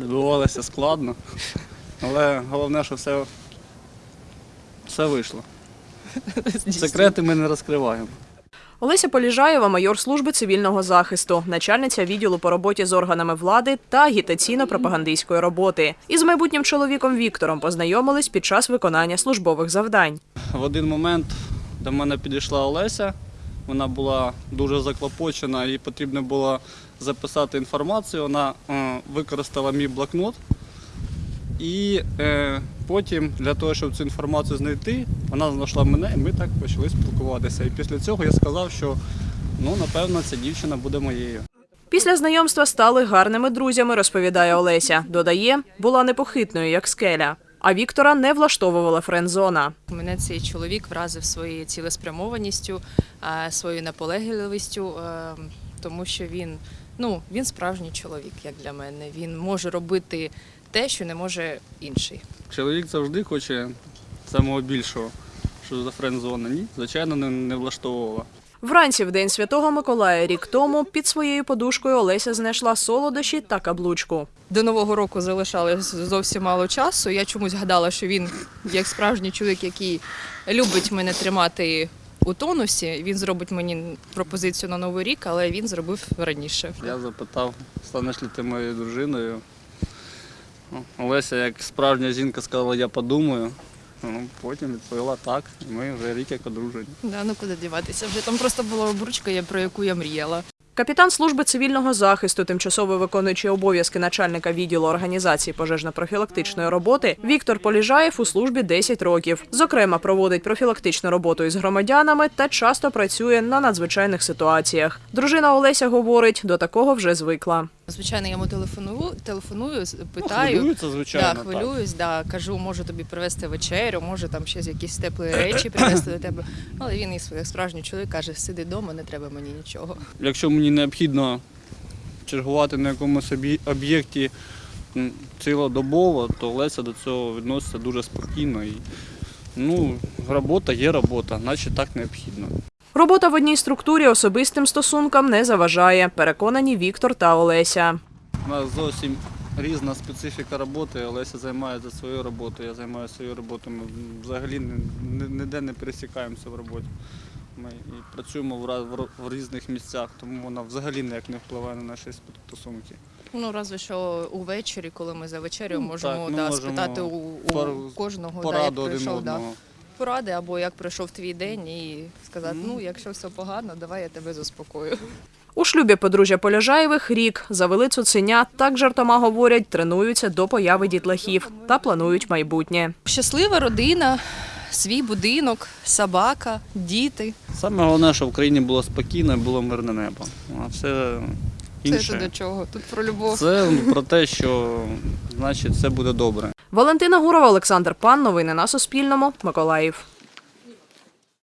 Добивалися складно, але головне, що все, все вийшло. Секрети ми не розкриваємо. Олеся Поліжаєва, майор служби цивільного захисту, начальниця відділу по роботі з органами влади та агітаційно-пропагандистської роботи. Із майбутнім чоловіком Віктором познайомились під час виконання службових завдань. В один момент до мене підійшла Олеся. Вона була дуже заклопочена, їй потрібно було записати інформацію. Вона е, використала мій блокнот. І е, потім для того, щоб цю інформацію знайти, вона знайшла мене, і ми так почали спілкуватися. І після цього я сказав, що ну, напевно ця дівчина буде моєю. Після знайомства стали гарними друзями, розповідає Олеся. Додає, була непохитною, як скеля. А Віктора не влаштовувала френдзона. Мене цей чоловік вразив своєю цілеспрямованістю, е, своєю наполегливістю, е, тому що він, ну, він справжній чоловік, як для мене. Він може робити те, що не може інший. Чоловік завжди хоче самого більшого. Що за френдзона? Ні, звичайно, не, не влаштовувала. Вранці в день святого Миколая рік тому під своєю подушкою Олеся знайшла солодощі та каблучку. До Нового року залишалось зовсім мало часу. Я чомусь гадала, що він, як справжній чоловік, який любить мене тримати у тонусі, він зробить мені пропозицію на Новий рік, але він зробив раніше. Я запитав, станеш ли ти моєю дружиною. Ну, Олеся, як справжня жінка, сказала, я подумаю. Ну, потім відповіла так, і ми вже рік як одружені. Да, ну куди діватися? Вже там просто була обручка, про яку я мріяла. Капітан служби цивільного захисту, тимчасово виконуючий обов'язки начальника відділу організації пожежно-профілактичної роботи Віктор Поліжаєв у службі 10 років. Зокрема, проводить профілактичну роботу із громадянами та часто працює на надзвичайних ситуаціях. Дружина Олеся говорить, до такого вже звикла. Звичайно, я йому телефоную, телефоную, з- питаю. Хвилюється, звичайно. Да, хвилююсь, да, кажу, можу тобі привезти вечерю, може там ще якісь теплі речі привезти до тебе. Але він своїх справжній чоловік каже, сиди вдома, не треба мені нічого. Якщо мені необхідно чергувати на якомусь об'єкті цілодобово, то Олеся до цього відноситься дуже спокійно. І, ну, робота є робота, наче так необхідно. Робота в одній структурі особистим стосункам не заважає, переконані Віктор та Олеся. У нас зовсім різна специфіка роботи. Олеся займається своєю роботою, я займаюся своєю роботою. Ми взагалі ні- ні- ніде не пересікаємося в роботі. Ми і працюємо в, в в різних місцях, тому вона взагалі ніяк не впливає на наші стосунки. Ну, разве що увечері, коли ми за вечерею Ну, можемо, так, ми да, можемо спитати у, у кожного, да, як Пораду один да. Поради, або як пройшов твій день, і сказати, ну, якщо все погано, давай я тебе заспокою. У шлюбі подружжя Поляжаєвих рік завели цуценя, так жартома говорять, тренуються до появи дітлахів та планують майбутнє. Щаслива родина, свій будинок, собака, діти. Саме головне, щоб в країні було спокійно і було мирне небо. А все Це до чого? Тут про любов. Це про те, що значить все буде добре. Валентина Гурова, Олександр Пан. Новини на Суспільному. Миколаїв.